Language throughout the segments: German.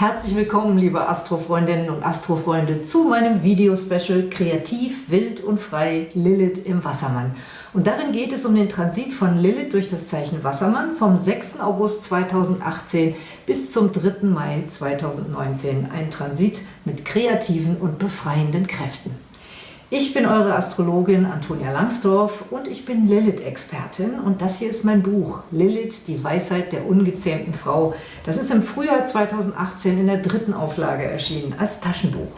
Herzlich willkommen, liebe Astrofreundinnen und Astrofreunde, zu meinem Video-Special Kreativ, Wild und Frei Lilith im Wassermann. Und darin geht es um den Transit von Lilith durch das Zeichen Wassermann vom 6. August 2018 bis zum 3. Mai 2019. Ein Transit mit kreativen und befreienden Kräften. Ich bin eure Astrologin Antonia Langsdorf und ich bin Lilith-Expertin und das hier ist mein Buch Lilith, die Weisheit der ungezähmten Frau. Das ist im Frühjahr 2018 in der dritten Auflage erschienen, als Taschenbuch.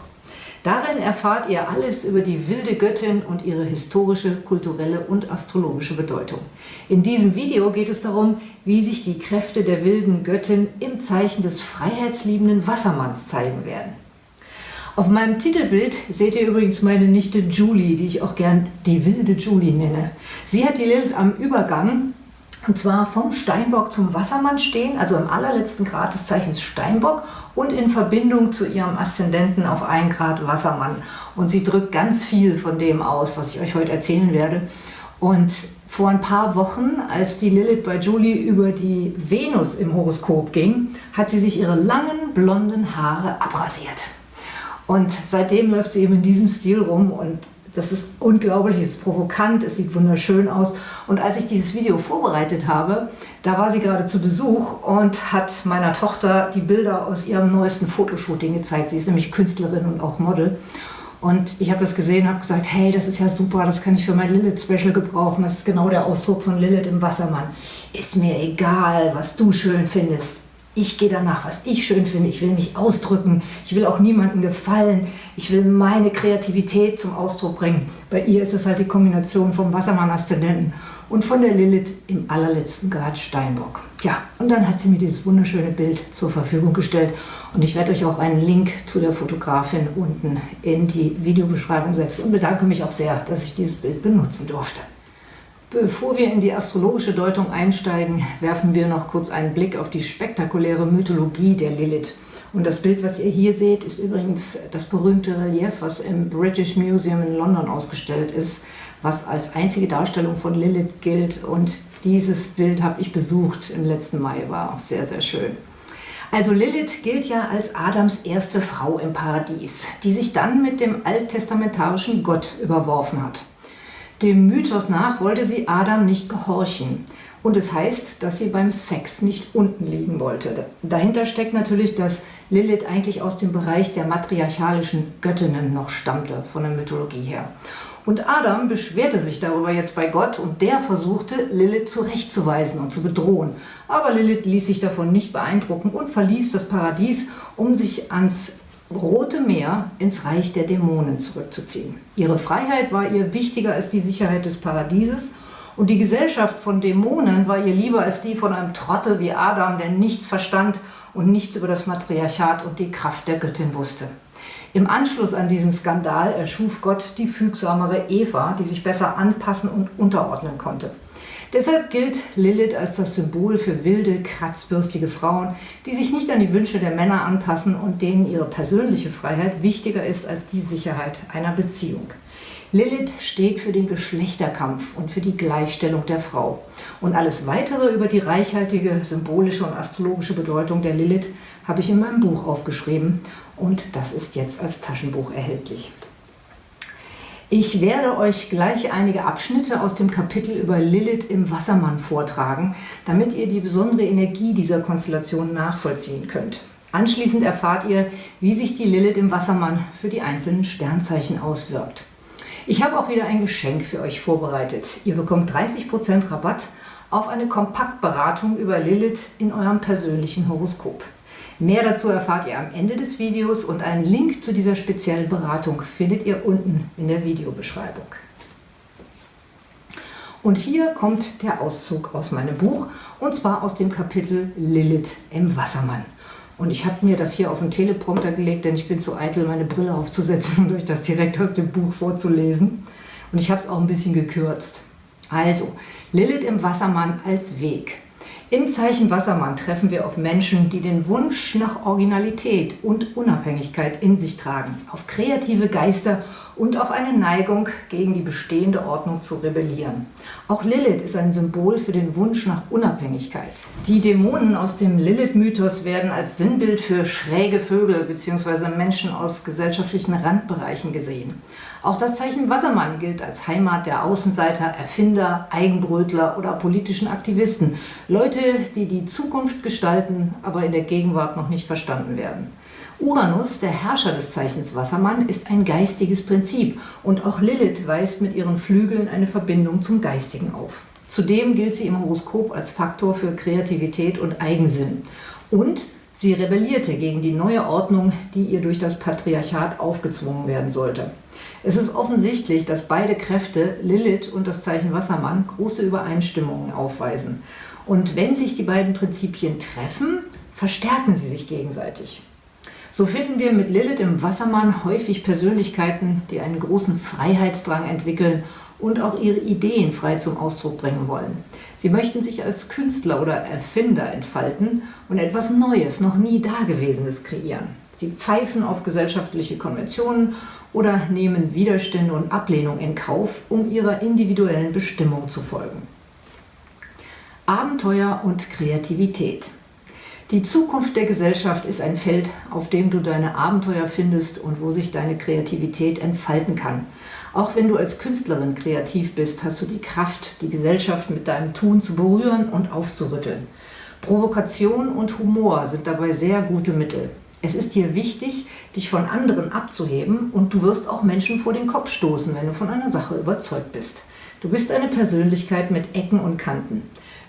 Darin erfahrt ihr alles über die wilde Göttin und ihre historische, kulturelle und astrologische Bedeutung. In diesem Video geht es darum, wie sich die Kräfte der wilden Göttin im Zeichen des freiheitsliebenden Wassermanns zeigen werden. Auf meinem Titelbild seht ihr übrigens meine Nichte Julie, die ich auch gern die wilde Julie nenne. Sie hat die Lilith am Übergang, und zwar vom Steinbock zum Wassermann stehen, also im allerletzten Grad des Zeichens Steinbock und in Verbindung zu ihrem Aszendenten auf 1 Grad Wassermann. Und sie drückt ganz viel von dem aus, was ich euch heute erzählen werde. Und vor ein paar Wochen, als die Lilith bei Julie über die Venus im Horoskop ging, hat sie sich ihre langen blonden Haare abrasiert. Und seitdem läuft sie eben in diesem Stil rum und das ist unglaublich, es ist provokant, es sieht wunderschön aus. Und als ich dieses Video vorbereitet habe, da war sie gerade zu Besuch und hat meiner Tochter die Bilder aus ihrem neuesten Fotoshooting gezeigt. Sie ist nämlich Künstlerin und auch Model. Und ich habe das gesehen und habe gesagt, hey, das ist ja super, das kann ich für mein Lilith-Special gebrauchen. Das ist genau der Ausdruck von Lilith im Wassermann. Ist mir egal, was du schön findest. Ich gehe danach, was ich schön finde. Ich will mich ausdrücken. Ich will auch niemandem gefallen. Ich will meine Kreativität zum Ausdruck bringen. Bei ihr ist es halt die Kombination vom Wassermann-Aszendenten und von der Lilith im allerletzten Grad Steinbock. Ja, und dann hat sie mir dieses wunderschöne Bild zur Verfügung gestellt. Und ich werde euch auch einen Link zu der Fotografin unten in die Videobeschreibung setzen und bedanke mich auch sehr, dass ich dieses Bild benutzen durfte. Bevor wir in die astrologische Deutung einsteigen, werfen wir noch kurz einen Blick auf die spektakuläre Mythologie der Lilith. Und das Bild, was ihr hier seht, ist übrigens das berühmte Relief, was im British Museum in London ausgestellt ist, was als einzige Darstellung von Lilith gilt. Und dieses Bild habe ich besucht im letzten Mai, war auch sehr, sehr schön. Also Lilith gilt ja als Adams erste Frau im Paradies, die sich dann mit dem alttestamentarischen Gott überworfen hat. Dem Mythos nach wollte sie Adam nicht gehorchen. Und es heißt, dass sie beim Sex nicht unten liegen wollte. Dahinter steckt natürlich, dass Lilith eigentlich aus dem Bereich der matriarchalischen Göttinnen noch stammte, von der Mythologie her. Und Adam beschwerte sich darüber jetzt bei Gott und der versuchte, Lilith zurechtzuweisen und zu bedrohen. Aber Lilith ließ sich davon nicht beeindrucken und verließ das Paradies, um sich ans Rote Meer ins Reich der Dämonen zurückzuziehen. Ihre Freiheit war ihr wichtiger als die Sicherheit des Paradieses und die Gesellschaft von Dämonen war ihr lieber als die von einem Trottel wie Adam, der nichts verstand und nichts über das Matriarchat und die Kraft der Göttin wusste. Im Anschluss an diesen Skandal erschuf Gott die fügsamere Eva, die sich besser anpassen und unterordnen konnte. Deshalb gilt Lilith als das Symbol für wilde, kratzbürstige Frauen, die sich nicht an die Wünsche der Männer anpassen und denen ihre persönliche Freiheit wichtiger ist als die Sicherheit einer Beziehung. Lilith steht für den Geschlechterkampf und für die Gleichstellung der Frau. Und alles Weitere über die reichhaltige symbolische und astrologische Bedeutung der Lilith habe ich in meinem Buch aufgeschrieben und das ist jetzt als Taschenbuch erhältlich. Ich werde euch gleich einige Abschnitte aus dem Kapitel über Lilith im Wassermann vortragen, damit ihr die besondere Energie dieser Konstellation nachvollziehen könnt. Anschließend erfahrt ihr, wie sich die Lilith im Wassermann für die einzelnen Sternzeichen auswirkt. Ich habe auch wieder ein Geschenk für euch vorbereitet. Ihr bekommt 30% Rabatt auf eine Kompaktberatung über Lilith in eurem persönlichen Horoskop. Mehr dazu erfahrt ihr am Ende des Videos und einen Link zu dieser speziellen Beratung findet ihr unten in der Videobeschreibung. Und hier kommt der Auszug aus meinem Buch und zwar aus dem Kapitel Lilith im Wassermann. Und ich habe mir das hier auf den Teleprompter gelegt, denn ich bin zu eitel, meine Brille aufzusetzen und euch das direkt aus dem Buch vorzulesen. Und ich habe es auch ein bisschen gekürzt. Also, Lilith im Wassermann als Weg. Im Zeichen Wassermann treffen wir auf Menschen, die den Wunsch nach Originalität und Unabhängigkeit in sich tragen, auf kreative Geister und auf eine Neigung, gegen die bestehende Ordnung zu rebellieren. Auch Lilith ist ein Symbol für den Wunsch nach Unabhängigkeit. Die Dämonen aus dem Lilith-Mythos werden als Sinnbild für schräge Vögel bzw. Menschen aus gesellschaftlichen Randbereichen gesehen. Auch das Zeichen Wassermann gilt als Heimat der Außenseiter, Erfinder, Eigenbrötler oder politischen Aktivisten. Leute, die die Zukunft gestalten, aber in der Gegenwart noch nicht verstanden werden. Uranus, der Herrscher des Zeichens Wassermann, ist ein geistiges Prinzip und auch Lilith weist mit ihren Flügeln eine Verbindung zum Geistigen auf. Zudem gilt sie im Horoskop als Faktor für Kreativität und Eigensinn. Und sie rebellierte gegen die neue Ordnung, die ihr durch das Patriarchat aufgezwungen werden sollte. Es ist offensichtlich, dass beide Kräfte, Lilith und das Zeichen Wassermann, große Übereinstimmungen aufweisen. Und wenn sich die beiden Prinzipien treffen, verstärken sie sich gegenseitig. So finden wir mit Lilith im Wassermann häufig Persönlichkeiten, die einen großen Freiheitsdrang entwickeln und auch ihre Ideen frei zum Ausdruck bringen wollen. Sie möchten sich als Künstler oder Erfinder entfalten und etwas Neues, noch nie Dagewesenes kreieren. Sie pfeifen auf gesellschaftliche Konventionen oder nehmen Widerstände und Ablehnung in Kauf, um ihrer individuellen Bestimmung zu folgen. Abenteuer und Kreativität die Zukunft der Gesellschaft ist ein Feld, auf dem du deine Abenteuer findest und wo sich deine Kreativität entfalten kann. Auch wenn du als Künstlerin kreativ bist, hast du die Kraft, die Gesellschaft mit deinem Tun zu berühren und aufzurütteln. Provokation und Humor sind dabei sehr gute Mittel. Es ist dir wichtig, dich von anderen abzuheben und du wirst auch Menschen vor den Kopf stoßen, wenn du von einer Sache überzeugt bist. Du bist eine Persönlichkeit mit Ecken und Kanten.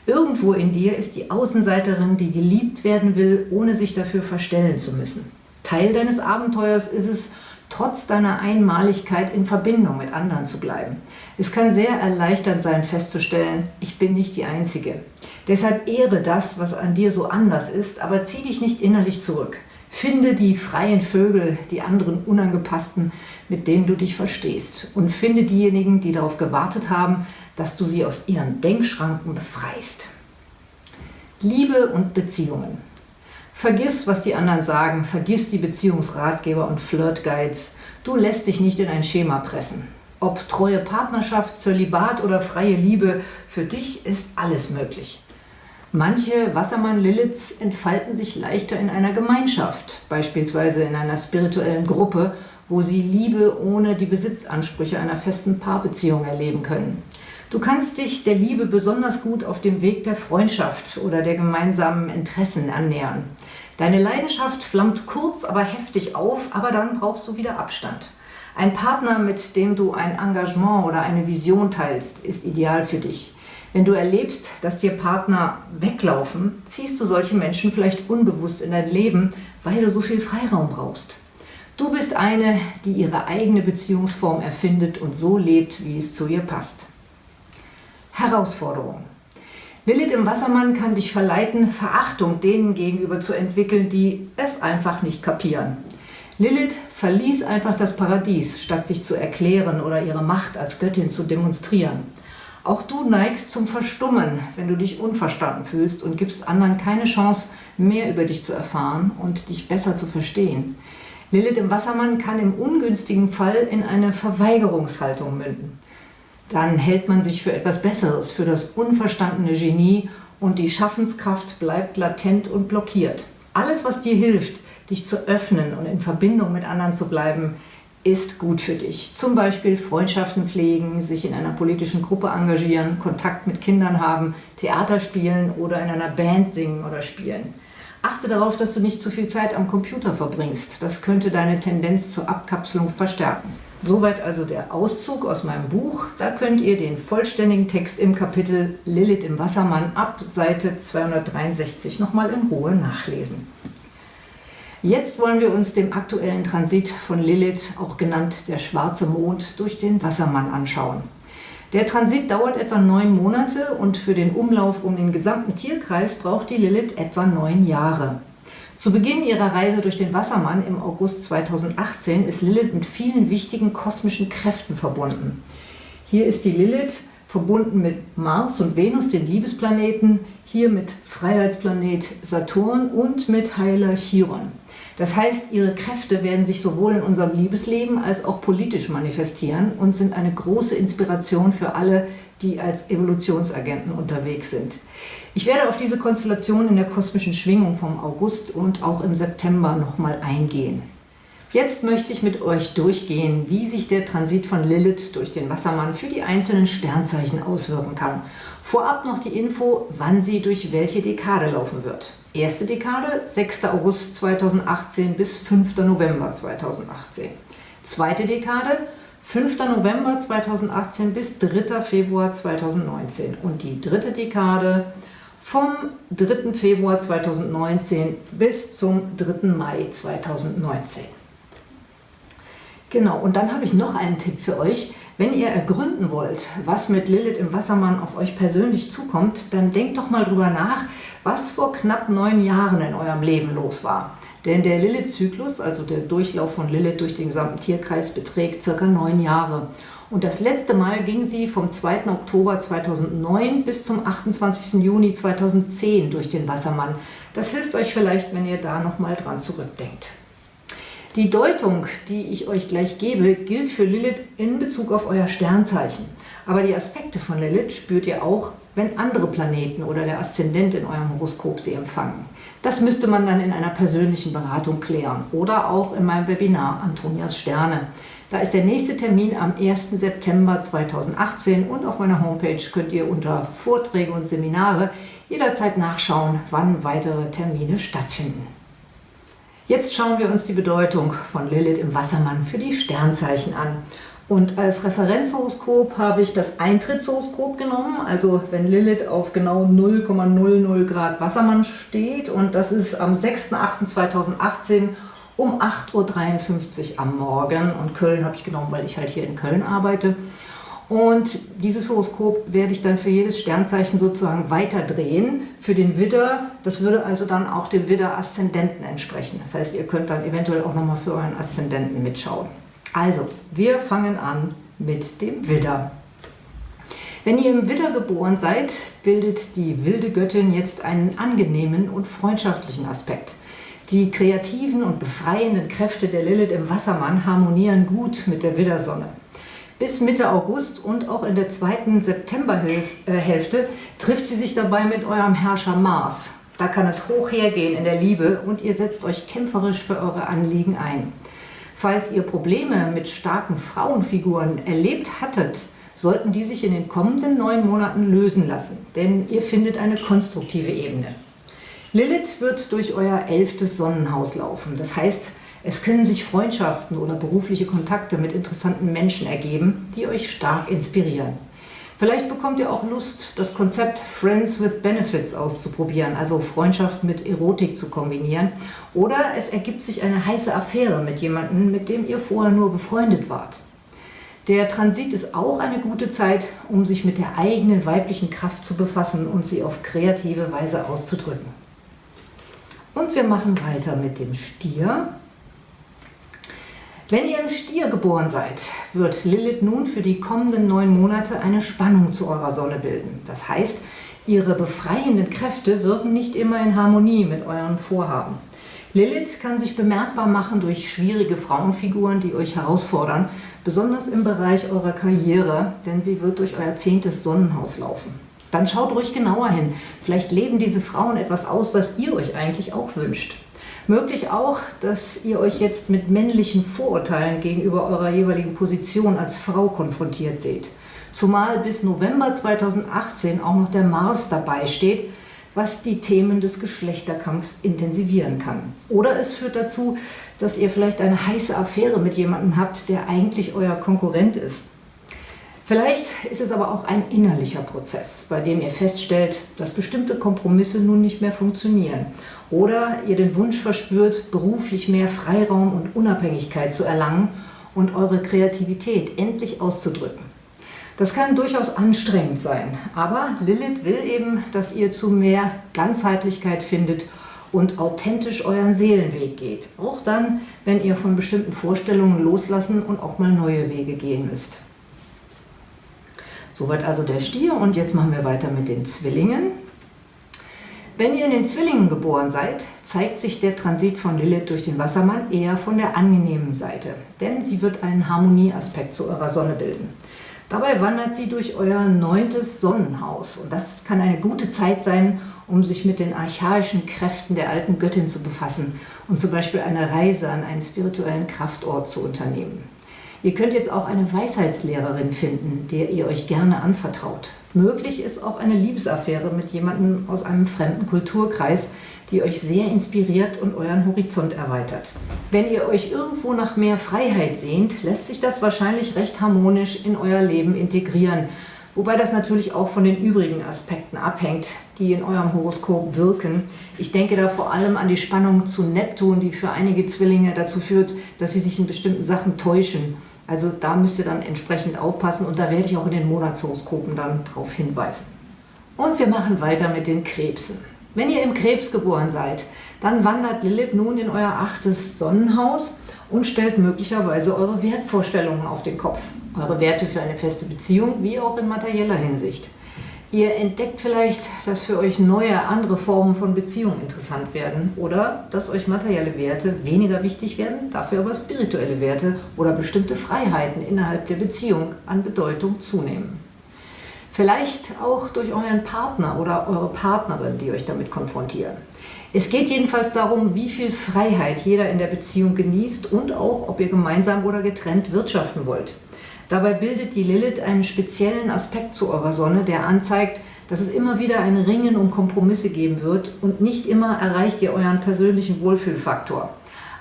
Irgendwo in dir ist die Außenseiterin, die geliebt werden will, ohne sich dafür verstellen zu müssen. Teil deines Abenteuers ist es, trotz deiner Einmaligkeit in Verbindung mit anderen zu bleiben. Es kann sehr erleichternd sein festzustellen, ich bin nicht die Einzige. Deshalb ehre das, was an dir so anders ist, aber zieh dich nicht innerlich zurück. Finde die freien Vögel, die anderen Unangepassten, mit denen du dich verstehst. Und finde diejenigen, die darauf gewartet haben, dass du sie aus ihren Denkschranken befreist. Liebe und Beziehungen. Vergiss, was die anderen sagen, vergiss die Beziehungsratgeber und Flirtguides. Du lässt dich nicht in ein Schema pressen. Ob treue Partnerschaft, Zölibat oder freie Liebe, für dich ist alles möglich. Manche Wassermann-Liliths entfalten sich leichter in einer Gemeinschaft, beispielsweise in einer spirituellen Gruppe, wo sie Liebe ohne die Besitzansprüche einer festen Paarbeziehung erleben können. Du kannst dich der Liebe besonders gut auf dem Weg der Freundschaft oder der gemeinsamen Interessen annähern. Deine Leidenschaft flammt kurz, aber heftig auf, aber dann brauchst du wieder Abstand. Ein Partner, mit dem du ein Engagement oder eine Vision teilst, ist ideal für dich. Wenn du erlebst, dass dir Partner weglaufen, ziehst du solche Menschen vielleicht unbewusst in dein Leben, weil du so viel Freiraum brauchst. Du bist eine, die ihre eigene Beziehungsform erfindet und so lebt, wie es zu ihr passt. Herausforderung. Lilith im Wassermann kann dich verleiten, Verachtung denen gegenüber zu entwickeln, die es einfach nicht kapieren. Lilith verließ einfach das Paradies, statt sich zu erklären oder ihre Macht als Göttin zu demonstrieren. Auch du neigst zum Verstummen, wenn du dich unverstanden fühlst und gibst anderen keine Chance, mehr über dich zu erfahren und dich besser zu verstehen. Lilith im Wassermann kann im ungünstigen Fall in eine Verweigerungshaltung münden. Dann hält man sich für etwas Besseres, für das unverstandene Genie und die Schaffenskraft bleibt latent und blockiert. Alles, was dir hilft, dich zu öffnen und in Verbindung mit anderen zu bleiben, ist gut für dich. Zum Beispiel Freundschaften pflegen, sich in einer politischen Gruppe engagieren, Kontakt mit Kindern haben, Theater spielen oder in einer Band singen oder spielen. Achte darauf, dass du nicht zu viel Zeit am Computer verbringst. Das könnte deine Tendenz zur Abkapselung verstärken. Soweit also der Auszug aus meinem Buch. Da könnt ihr den vollständigen Text im Kapitel Lilith im Wassermann ab Seite 263 nochmal in Ruhe nachlesen. Jetzt wollen wir uns dem aktuellen Transit von Lilith, auch genannt der schwarze Mond, durch den Wassermann anschauen. Der Transit dauert etwa neun Monate und für den Umlauf um den gesamten Tierkreis braucht die Lilith etwa neun Jahre. Zu Beginn ihrer Reise durch den Wassermann im August 2018 ist Lilith mit vielen wichtigen kosmischen Kräften verbunden. Hier ist die Lilith verbunden mit Mars und Venus, den Liebesplaneten, hier mit Freiheitsplanet Saturn und mit Heiler Chiron. Das heißt, ihre Kräfte werden sich sowohl in unserem Liebesleben als auch politisch manifestieren und sind eine große Inspiration für alle, die als Evolutionsagenten unterwegs sind. Ich werde auf diese Konstellation in der kosmischen Schwingung vom August und auch im September nochmal eingehen. Jetzt möchte ich mit euch durchgehen, wie sich der Transit von Lilith durch den Wassermann für die einzelnen Sternzeichen auswirken kann. Vorab noch die Info, wann sie durch welche Dekade laufen wird. Erste Dekade 6. August 2018 bis 5. November 2018. Zweite Dekade 5. November 2018 bis 3. Februar 2019. Und die dritte Dekade vom 3. Februar 2019 bis zum 3. Mai 2019. Genau, und dann habe ich noch einen Tipp für euch. Wenn ihr ergründen wollt, was mit Lilith im Wassermann auf euch persönlich zukommt, dann denkt doch mal drüber nach, was vor knapp neun Jahren in eurem Leben los war. Denn der Lilith-Zyklus, also der Durchlauf von Lilith durch den gesamten Tierkreis, beträgt circa neun Jahre. Und das letzte Mal ging sie vom 2. Oktober 2009 bis zum 28. Juni 2010 durch den Wassermann. Das hilft euch vielleicht, wenn ihr da nochmal dran zurückdenkt. Die Deutung, die ich euch gleich gebe, gilt für Lilith in Bezug auf euer Sternzeichen. Aber die Aspekte von Lilith spürt ihr auch, wenn andere Planeten oder der Aszendent in eurem Horoskop sie empfangen. Das müsste man dann in einer persönlichen Beratung klären oder auch in meinem Webinar Antonias Sterne. Da ist der nächste Termin am 1. September 2018 und auf meiner Homepage könnt ihr unter Vorträge und Seminare jederzeit nachschauen, wann weitere Termine stattfinden. Jetzt schauen wir uns die Bedeutung von Lilith im Wassermann für die Sternzeichen an. Und als Referenzhoroskop habe ich das Eintrittshoroskop genommen, also wenn Lilith auf genau 0,00 Grad Wassermann steht und das ist am 6.8.2018 um 8.53 Uhr am Morgen und Köln habe ich genommen, weil ich halt hier in Köln arbeite. Und dieses Horoskop werde ich dann für jedes Sternzeichen sozusagen weiterdrehen. Für den Widder, das würde also dann auch dem Widder-Aszendenten entsprechen. Das heißt, ihr könnt dann eventuell auch nochmal für euren Aszendenten mitschauen. Also, wir fangen an mit dem Widder. Wenn ihr im Widder geboren seid, bildet die wilde Göttin jetzt einen angenehmen und freundschaftlichen Aspekt. Die kreativen und befreienden Kräfte der Lilith im Wassermann harmonieren gut mit der Widdersonne. Bis Mitte August und auch in der zweiten Septemberhälfte trifft sie sich dabei mit eurem Herrscher Mars. Da kann es hoch hergehen in der Liebe und ihr setzt euch kämpferisch für eure Anliegen ein. Falls ihr Probleme mit starken Frauenfiguren erlebt hattet, sollten die sich in den kommenden neun Monaten lösen lassen, denn ihr findet eine konstruktive Ebene. Lilith wird durch euer elftes Sonnenhaus laufen. Das heißt, es können sich Freundschaften oder berufliche Kontakte mit interessanten Menschen ergeben, die euch stark inspirieren. Vielleicht bekommt ihr auch Lust, das Konzept Friends with Benefits auszuprobieren, also Freundschaft mit Erotik zu kombinieren. Oder es ergibt sich eine heiße Affäre mit jemandem, mit dem ihr vorher nur befreundet wart. Der Transit ist auch eine gute Zeit, um sich mit der eigenen weiblichen Kraft zu befassen und sie auf kreative Weise auszudrücken. Und wir machen weiter mit dem Stier. Wenn ihr im Stier geboren seid, wird Lilith nun für die kommenden neun Monate eine Spannung zu eurer Sonne bilden. Das heißt, ihre befreienden Kräfte wirken nicht immer in Harmonie mit euren Vorhaben. Lilith kann sich bemerkbar machen durch schwierige Frauenfiguren, die euch herausfordern, besonders im Bereich eurer Karriere, denn sie wird durch euer zehntes Sonnenhaus laufen. Dann schaut ruhig genauer hin. Vielleicht leben diese Frauen etwas aus, was ihr euch eigentlich auch wünscht. Möglich auch, dass ihr euch jetzt mit männlichen Vorurteilen gegenüber eurer jeweiligen Position als Frau konfrontiert seht. Zumal bis November 2018 auch noch der Mars dabei steht, was die Themen des Geschlechterkampfs intensivieren kann. Oder es führt dazu, dass ihr vielleicht eine heiße Affäre mit jemandem habt, der eigentlich euer Konkurrent ist. Vielleicht ist es aber auch ein innerlicher Prozess, bei dem ihr feststellt, dass bestimmte Kompromisse nun nicht mehr funktionieren. Oder ihr den Wunsch verspürt, beruflich mehr Freiraum und Unabhängigkeit zu erlangen und eure Kreativität endlich auszudrücken. Das kann durchaus anstrengend sein, aber Lilith will eben, dass ihr zu mehr Ganzheitlichkeit findet und authentisch euren Seelenweg geht. Auch dann, wenn ihr von bestimmten Vorstellungen loslassen und auch mal neue Wege gehen müsst. Soweit also der Stier und jetzt machen wir weiter mit den Zwillingen. Wenn ihr in den Zwillingen geboren seid, zeigt sich der Transit von Lilith durch den Wassermann eher von der angenehmen Seite, denn sie wird einen Harmonieaspekt zu eurer Sonne bilden. Dabei wandert sie durch euer neuntes Sonnenhaus und das kann eine gute Zeit sein, um sich mit den archaischen Kräften der alten Göttin zu befassen und zum Beispiel eine Reise an einen spirituellen Kraftort zu unternehmen. Ihr könnt jetzt auch eine Weisheitslehrerin finden, der ihr euch gerne anvertraut. Möglich ist auch eine Liebesaffäre mit jemandem aus einem fremden Kulturkreis, die euch sehr inspiriert und euren Horizont erweitert. Wenn ihr euch irgendwo nach mehr Freiheit sehnt, lässt sich das wahrscheinlich recht harmonisch in euer Leben integrieren, wobei das natürlich auch von den übrigen Aspekten abhängt, die in eurem Horoskop wirken. Ich denke da vor allem an die Spannung zu Neptun, die für einige Zwillinge dazu führt, dass sie sich in bestimmten Sachen täuschen also da müsst ihr dann entsprechend aufpassen und da werde ich auch in den Monatshoroskopen dann darauf hinweisen. Und wir machen weiter mit den Krebsen. Wenn ihr im Krebs geboren seid, dann wandert Lilith nun in euer achtes Sonnenhaus und stellt möglicherweise eure Wertvorstellungen auf den Kopf. Eure Werte für eine feste Beziehung, wie auch in materieller Hinsicht. Ihr entdeckt vielleicht, dass für euch neue, andere Formen von Beziehungen interessant werden oder dass euch materielle Werte weniger wichtig werden, dafür aber spirituelle Werte oder bestimmte Freiheiten innerhalb der Beziehung an Bedeutung zunehmen. Vielleicht auch durch euren Partner oder eure Partnerin, die euch damit konfrontieren. Es geht jedenfalls darum, wie viel Freiheit jeder in der Beziehung genießt und auch, ob ihr gemeinsam oder getrennt wirtschaften wollt. Dabei bildet die Lilith einen speziellen Aspekt zu eurer Sonne, der anzeigt, dass es immer wieder ein Ringen um Kompromisse geben wird und nicht immer erreicht ihr euren persönlichen Wohlfühlfaktor.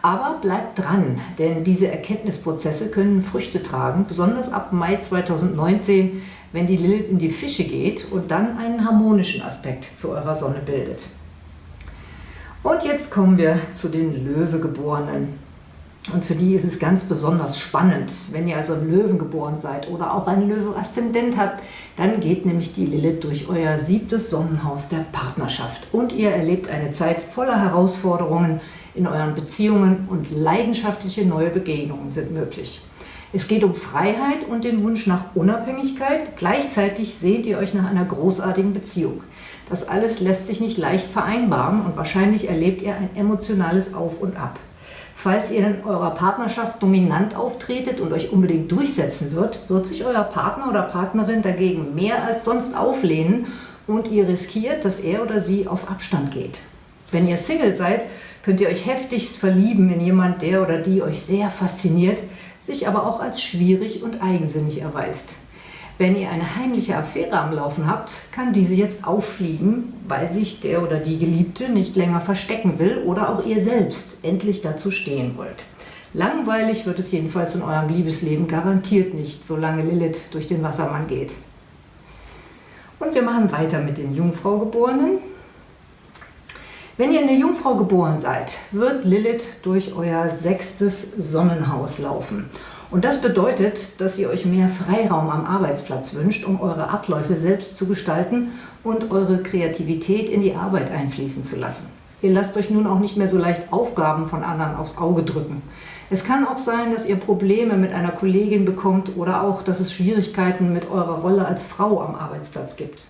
Aber bleibt dran, denn diese Erkenntnisprozesse können Früchte tragen, besonders ab Mai 2019, wenn die Lilith in die Fische geht und dann einen harmonischen Aspekt zu eurer Sonne bildet. Und jetzt kommen wir zu den Löwegeborenen. Und für die ist es ganz besonders spannend. Wenn ihr also ein Löwen geboren seid oder auch einen Löwe-Aszendent habt, dann geht nämlich die Lilith durch euer siebtes Sonnenhaus der Partnerschaft. Und ihr erlebt eine Zeit voller Herausforderungen in euren Beziehungen und leidenschaftliche neue Begegnungen sind möglich. Es geht um Freiheit und den Wunsch nach Unabhängigkeit. Gleichzeitig sehnt ihr euch nach einer großartigen Beziehung. Das alles lässt sich nicht leicht vereinbaren und wahrscheinlich erlebt ihr ein emotionales Auf und Ab. Falls ihr in eurer Partnerschaft dominant auftretet und euch unbedingt durchsetzen wird, wird sich euer Partner oder Partnerin dagegen mehr als sonst auflehnen und ihr riskiert, dass er oder sie auf Abstand geht. Wenn ihr Single seid, könnt ihr euch heftigst verlieben in jemand, der oder die euch sehr fasziniert, sich aber auch als schwierig und eigensinnig erweist. Wenn ihr eine heimliche Affäre am Laufen habt, kann diese jetzt auffliegen, weil sich der oder die Geliebte nicht länger verstecken will oder auch ihr selbst endlich dazu stehen wollt. Langweilig wird es jedenfalls in eurem Liebesleben garantiert nicht, solange Lilith durch den Wassermann geht. Und wir machen weiter mit den Jungfraugeborenen. Wenn ihr in der Jungfrau geboren seid, wird Lilith durch euer sechstes Sonnenhaus laufen. Und das bedeutet, dass ihr euch mehr Freiraum am Arbeitsplatz wünscht, um eure Abläufe selbst zu gestalten und eure Kreativität in die Arbeit einfließen zu lassen. Ihr lasst euch nun auch nicht mehr so leicht Aufgaben von anderen aufs Auge drücken. Es kann auch sein, dass ihr Probleme mit einer Kollegin bekommt oder auch, dass es Schwierigkeiten mit eurer Rolle als Frau am Arbeitsplatz gibt.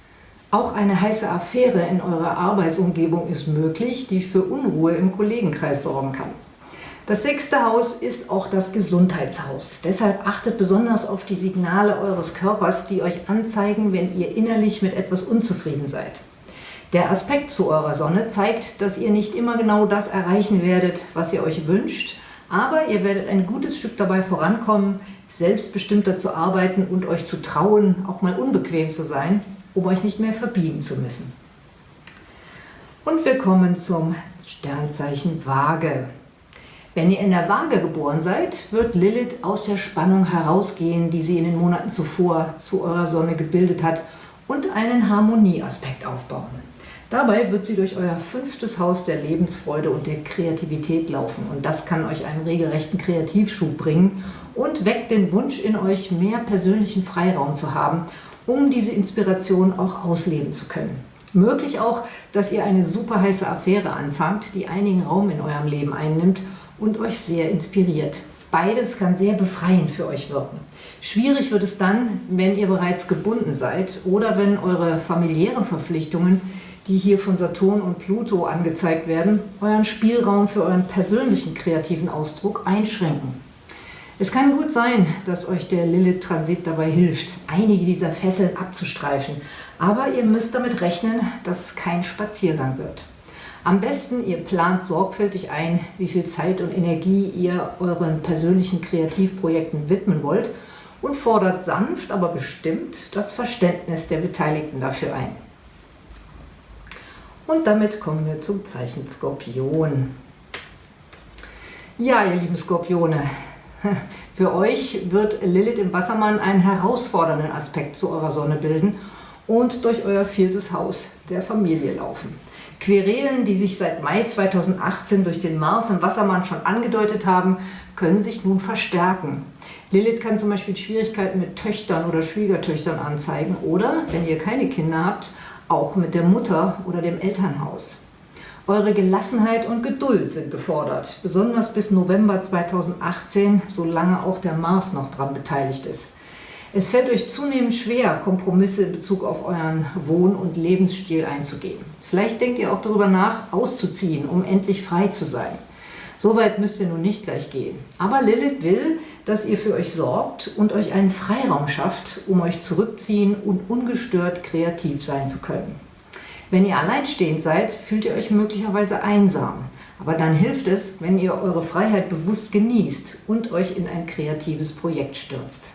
Auch eine heiße Affäre in eurer Arbeitsumgebung ist möglich, die für Unruhe im Kollegenkreis sorgen kann. Das sechste Haus ist auch das Gesundheitshaus. Deshalb achtet besonders auf die Signale eures Körpers, die euch anzeigen, wenn ihr innerlich mit etwas unzufrieden seid. Der Aspekt zu eurer Sonne zeigt, dass ihr nicht immer genau das erreichen werdet, was ihr euch wünscht, aber ihr werdet ein gutes Stück dabei vorankommen, selbstbestimmter zu arbeiten und euch zu trauen, auch mal unbequem zu sein, um euch nicht mehr verbiegen zu müssen. Und wir kommen zum Sternzeichen Waage. Wenn ihr in der Waage geboren seid, wird Lilith aus der Spannung herausgehen, die sie in den Monaten zuvor zu eurer Sonne gebildet hat und einen Harmonieaspekt aufbauen. Dabei wird sie durch euer fünftes Haus der Lebensfreude und der Kreativität laufen und das kann euch einen regelrechten Kreativschub bringen und weckt den Wunsch in euch, mehr persönlichen Freiraum zu haben, um diese Inspiration auch ausleben zu können. Möglich auch, dass ihr eine super heiße Affäre anfangt, die einigen Raum in eurem Leben einnimmt und euch sehr inspiriert. Beides kann sehr befreiend für euch wirken. Schwierig wird es dann, wenn ihr bereits gebunden seid oder wenn eure familiären Verpflichtungen, die hier von Saturn und Pluto angezeigt werden, euren Spielraum für euren persönlichen kreativen Ausdruck einschränken. Es kann gut sein, dass euch der Lilith-Transit dabei hilft, einige dieser Fesseln abzustreifen, aber ihr müsst damit rechnen, dass es kein Spaziergang wird. Am besten, ihr plant sorgfältig ein, wie viel Zeit und Energie ihr euren persönlichen Kreativprojekten widmen wollt und fordert sanft, aber bestimmt das Verständnis der Beteiligten dafür ein. Und damit kommen wir zum Zeichen Skorpion. Ja, ihr lieben Skorpione, für euch wird Lilith im Wassermann einen herausfordernden Aspekt zu eurer Sonne bilden und durch euer viertes Haus der Familie laufen. Querelen, die sich seit Mai 2018 durch den Mars im Wassermann schon angedeutet haben, können sich nun verstärken. Lilith kann zum Beispiel Schwierigkeiten mit Töchtern oder Schwiegertöchtern anzeigen oder, wenn ihr keine Kinder habt, auch mit der Mutter oder dem Elternhaus. Eure Gelassenheit und Geduld sind gefordert, besonders bis November 2018, solange auch der Mars noch daran beteiligt ist. Es fällt euch zunehmend schwer, Kompromisse in Bezug auf euren Wohn- und Lebensstil einzugehen. Vielleicht denkt ihr auch darüber nach, auszuziehen, um endlich frei zu sein. So weit müsst ihr nun nicht gleich gehen. Aber Lilith will, dass ihr für euch sorgt und euch einen Freiraum schafft, um euch zurückziehen und ungestört kreativ sein zu können. Wenn ihr alleinstehend seid, fühlt ihr euch möglicherweise einsam. Aber dann hilft es, wenn ihr eure Freiheit bewusst genießt und euch in ein kreatives Projekt stürzt.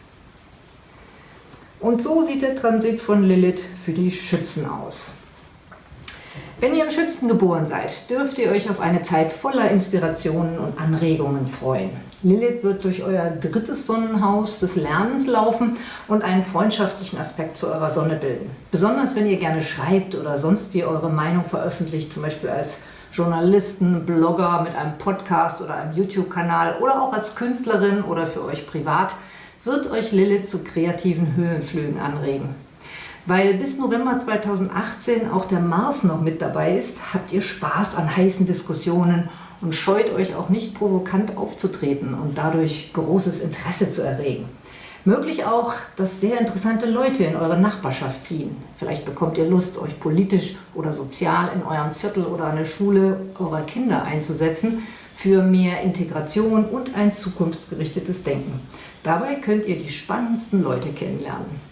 Und so sieht der Transit von Lilith für die Schützen aus. Wenn ihr im Schützen geboren seid, dürft ihr euch auf eine Zeit voller Inspirationen und Anregungen freuen. Lilith wird durch euer drittes Sonnenhaus des Lernens laufen und einen freundschaftlichen Aspekt zu eurer Sonne bilden. Besonders wenn ihr gerne schreibt oder sonst wie eure Meinung veröffentlicht, zum Beispiel als Journalisten, Blogger mit einem Podcast oder einem YouTube-Kanal oder auch als Künstlerin oder für euch privat, wird euch Lilith zu kreativen Höhenflügen anregen. Weil bis November 2018 auch der Mars noch mit dabei ist, habt ihr Spaß an heißen Diskussionen und scheut euch auch nicht provokant aufzutreten und dadurch großes Interesse zu erregen. Möglich auch, dass sehr interessante Leute in eure Nachbarschaft ziehen. Vielleicht bekommt ihr Lust, euch politisch oder sozial in eurem Viertel oder an der Schule eurer Kinder einzusetzen für mehr Integration und ein zukunftsgerichtetes Denken. Dabei könnt ihr die spannendsten Leute kennenlernen.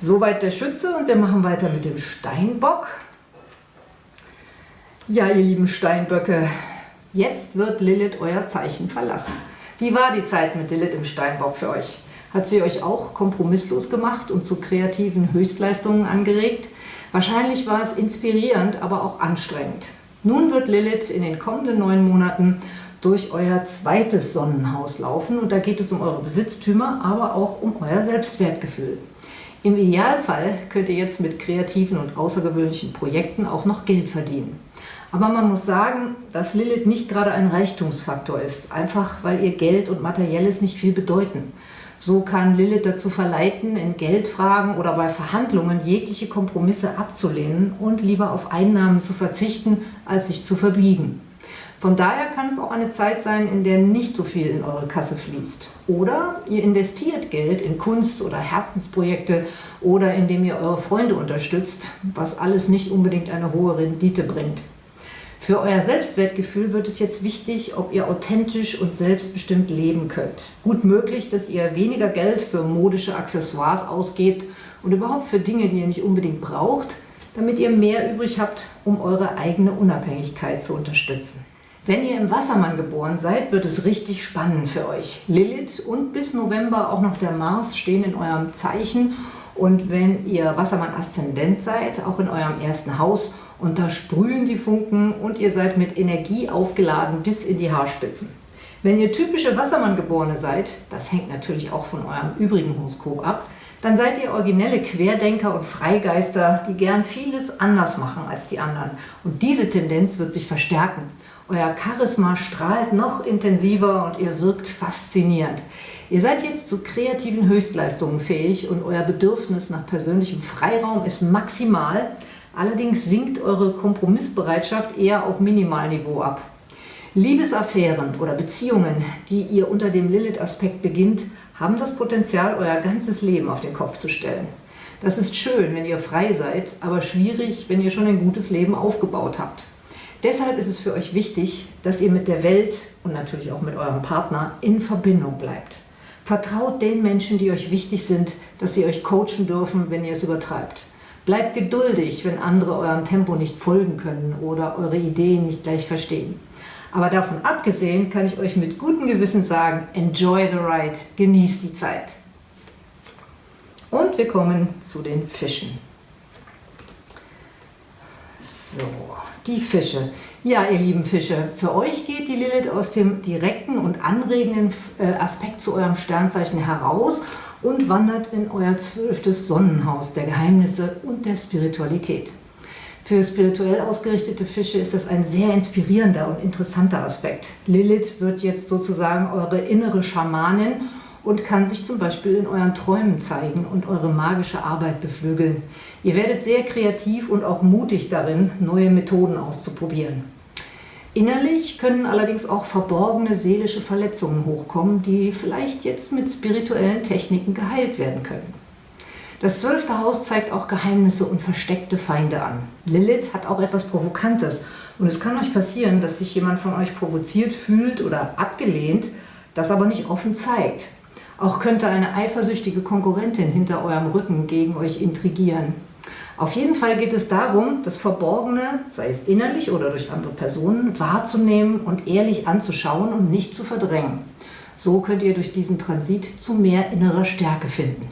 Soweit der Schütze und wir machen weiter mit dem Steinbock. Ja, ihr lieben Steinböcke, jetzt wird Lilith euer Zeichen verlassen. Wie war die Zeit mit Lilith im Steinbock für euch? Hat sie euch auch kompromisslos gemacht und zu kreativen Höchstleistungen angeregt? Wahrscheinlich war es inspirierend, aber auch anstrengend. Nun wird Lilith in den kommenden neun Monaten durch euer zweites Sonnenhaus laufen und da geht es um eure Besitztümer, aber auch um euer Selbstwertgefühl. Im Idealfall könnt ihr jetzt mit kreativen und außergewöhnlichen Projekten auch noch Geld verdienen. Aber man muss sagen, dass Lilith nicht gerade ein Reichtumsfaktor ist, einfach weil ihr Geld und Materielles nicht viel bedeuten. So kann Lilith dazu verleiten, in Geldfragen oder bei Verhandlungen jegliche Kompromisse abzulehnen und lieber auf Einnahmen zu verzichten, als sich zu verbiegen. Von daher kann es auch eine Zeit sein, in der nicht so viel in eure Kasse fließt. Oder ihr investiert Geld in Kunst oder Herzensprojekte oder indem ihr eure Freunde unterstützt, was alles nicht unbedingt eine hohe Rendite bringt. Für euer Selbstwertgefühl wird es jetzt wichtig, ob ihr authentisch und selbstbestimmt leben könnt. Gut möglich, dass ihr weniger Geld für modische Accessoires ausgebt und überhaupt für Dinge, die ihr nicht unbedingt braucht, damit ihr mehr übrig habt, um eure eigene Unabhängigkeit zu unterstützen. Wenn ihr im Wassermann geboren seid, wird es richtig spannend für euch. Lilith und bis November auch noch der Mars stehen in eurem Zeichen und wenn ihr Wassermann-Aszendent seid, auch in eurem ersten Haus, und da sprühen die Funken und ihr seid mit Energie aufgeladen bis in die Haarspitzen. Wenn ihr typische Wassermann-Geborene seid, das hängt natürlich auch von eurem übrigen Horoskop ab, dann seid ihr originelle Querdenker und Freigeister, die gern vieles anders machen als die anderen. Und diese Tendenz wird sich verstärken. Euer Charisma strahlt noch intensiver und ihr wirkt faszinierend. Ihr seid jetzt zu kreativen Höchstleistungen fähig und euer Bedürfnis nach persönlichem Freiraum ist maximal. Allerdings sinkt eure Kompromissbereitschaft eher auf Minimalniveau ab. Liebesaffären oder Beziehungen, die ihr unter dem Lilith-Aspekt beginnt, haben das Potenzial, euer ganzes Leben auf den Kopf zu stellen. Das ist schön, wenn ihr frei seid, aber schwierig, wenn ihr schon ein gutes Leben aufgebaut habt. Deshalb ist es für euch wichtig, dass ihr mit der Welt und natürlich auch mit eurem Partner in Verbindung bleibt. Vertraut den Menschen, die euch wichtig sind, dass sie euch coachen dürfen, wenn ihr es übertreibt. Bleibt geduldig, wenn andere eurem Tempo nicht folgen können oder eure Ideen nicht gleich verstehen. Aber davon abgesehen kann ich euch mit gutem Gewissen sagen, enjoy the ride, genießt die Zeit. Und wir kommen zu den Fischen. So, die Fische. Ja, ihr lieben Fische, für euch geht die Lilith aus dem direkten und anregenden äh, Aspekt zu eurem Sternzeichen heraus und wandert in euer zwölftes Sonnenhaus der Geheimnisse und der Spiritualität. Für spirituell ausgerichtete Fische ist das ein sehr inspirierender und interessanter Aspekt. Lilith wird jetzt sozusagen eure innere Schamanin und kann sich zum Beispiel in euren Träumen zeigen und eure magische Arbeit beflügeln. Ihr werdet sehr kreativ und auch mutig darin, neue Methoden auszuprobieren. Innerlich können allerdings auch verborgene seelische Verletzungen hochkommen, die vielleicht jetzt mit spirituellen Techniken geheilt werden können. Das zwölfte Haus zeigt auch Geheimnisse und versteckte Feinde an. Lilith hat auch etwas Provokantes und es kann euch passieren, dass sich jemand von euch provoziert fühlt oder abgelehnt, das aber nicht offen zeigt. Auch könnte eine eifersüchtige Konkurrentin hinter eurem Rücken gegen euch intrigieren. Auf jeden Fall geht es darum, das Verborgene, sei es innerlich oder durch andere Personen, wahrzunehmen und ehrlich anzuschauen und nicht zu verdrängen. So könnt ihr durch diesen Transit zu mehr innerer Stärke finden.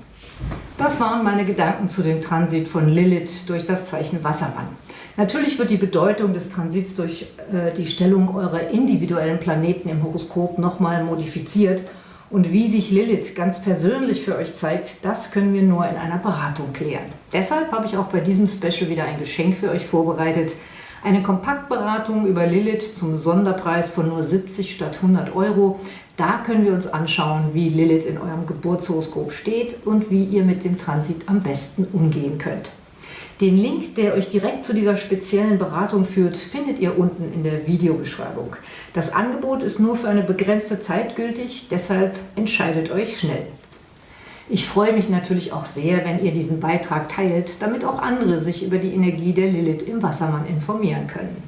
Das waren meine Gedanken zu dem Transit von Lilith durch das Zeichen Wassermann. Natürlich wird die Bedeutung des Transits durch äh, die Stellung eurer individuellen Planeten im Horoskop nochmal modifiziert und wie sich Lilith ganz persönlich für euch zeigt, das können wir nur in einer Beratung klären. Deshalb habe ich auch bei diesem Special wieder ein Geschenk für euch vorbereitet. Eine Kompaktberatung über Lilith zum Sonderpreis von nur 70 statt 100 Euro. Da können wir uns anschauen, wie Lilith in eurem Geburtshoroskop steht und wie ihr mit dem Transit am besten umgehen könnt. Den Link, der euch direkt zu dieser speziellen Beratung führt, findet ihr unten in der Videobeschreibung. Das Angebot ist nur für eine begrenzte Zeit gültig, deshalb entscheidet euch schnell. Ich freue mich natürlich auch sehr, wenn ihr diesen Beitrag teilt, damit auch andere sich über die Energie der Lilith im Wassermann informieren können.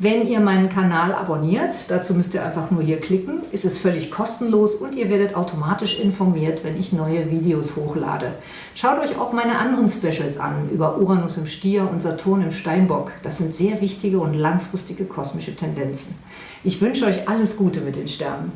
Wenn ihr meinen Kanal abonniert, dazu müsst ihr einfach nur hier klicken, ist es völlig kostenlos und ihr werdet automatisch informiert, wenn ich neue Videos hochlade. Schaut euch auch meine anderen Specials an, über Uranus im Stier und Saturn im Steinbock. Das sind sehr wichtige und langfristige kosmische Tendenzen. Ich wünsche euch alles Gute mit den Sternen.